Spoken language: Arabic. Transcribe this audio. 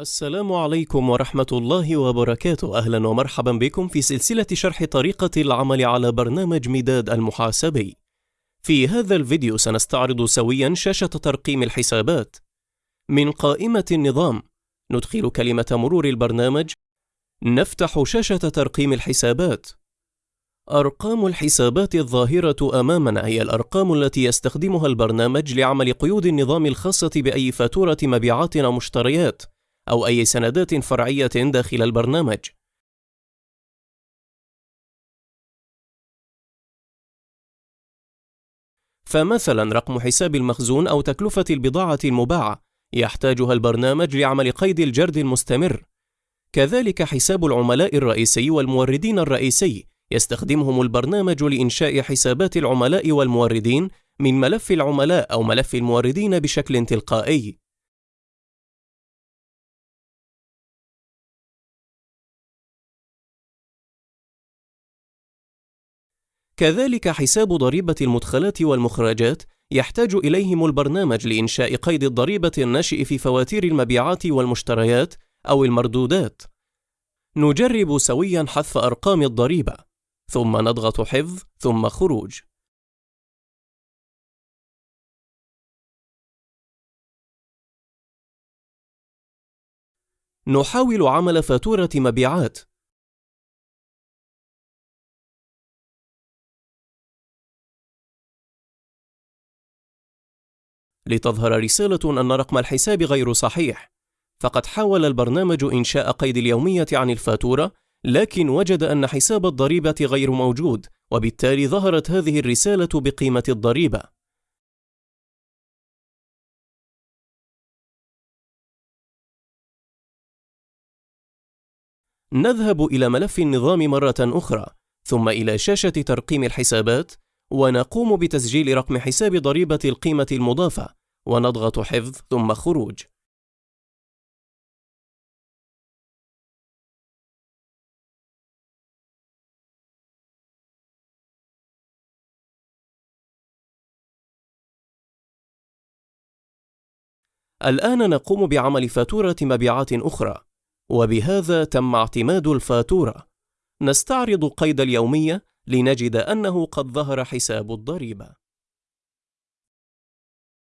السلام عليكم ورحمة الله وبركاته. أهلا ومرحبا بكم في سلسلة شرح طريقة العمل على برنامج مداد المحاسبي. في هذا الفيديو سنستعرض سويا شاشة ترقيم الحسابات. من قائمة النظام ندخل كلمة مرور البرنامج. نفتح شاشة ترقيم الحسابات. أرقام الحسابات الظاهرة أمامنا هي الأرقام التي يستخدمها البرنامج لعمل قيود النظام الخاصة بأي فاتورة مبيعات أو مشتريات. أو أي سندات فرعية داخل البرنامج. فمثلا رقم حساب المخزون أو تكلفة البضاعة المباعة يحتاجها البرنامج لعمل قيد الجرد المستمر. كذلك حساب العملاء الرئيسي والموردين الرئيسي يستخدمهم البرنامج لإنشاء حسابات العملاء والموردين من ملف العملاء أو ملف الموردين بشكل تلقائي. كذلك حساب ضريبة المدخلات والمخرجات يحتاج إليهم البرنامج لإنشاء قيد الضريبة الناشئ في فواتير المبيعات والمشتريات أو المردودات. نجرب سويا حذف أرقام الضريبة، ثم نضغط حفظ ثم خروج. نحاول عمل فاتورة مبيعات لتظهر رسالة أن رقم الحساب غير صحيح. فقد حاول البرنامج إنشاء قيد اليومية عن الفاتورة لكن وجد أن حساب الضريبة غير موجود وبالتالي ظهرت هذه الرسالة بقيمة الضريبة. نذهب إلى ملف النظام مرة أخرى ثم إلى شاشة ترقيم الحسابات ونقوم بتسجيل رقم حساب ضريبة القيمة المضافة. ونضغط حفظ ثم خروج. الآن نقوم بعمل فاتورة مبيعات أخرى وبهذا تم اعتماد الفاتورة. نستعرض قيد اليومية لنجد أنه قد ظهر حساب الضريبة.